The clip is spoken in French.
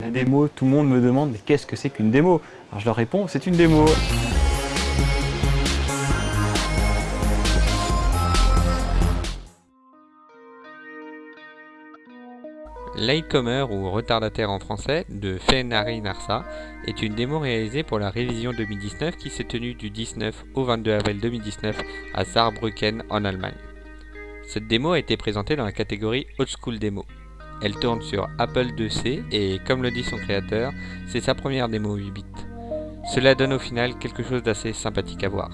La démo, tout le monde me demande mais qu'est-ce que c'est qu'une démo? Alors je leur réponds, c'est une démo. Latecomer ou retardataire en français de Fenari Narsa est une démo réalisée pour la révision 2019 qui s'est tenue du 19 au 22 avril 2019 à Saarbrücken en Allemagne. Cette démo a été présentée dans la catégorie Old School Demo. Elle tourne sur Apple IIc et comme le dit son créateur, c'est sa première démo 8 bits. Cela donne au final quelque chose d'assez sympathique à voir.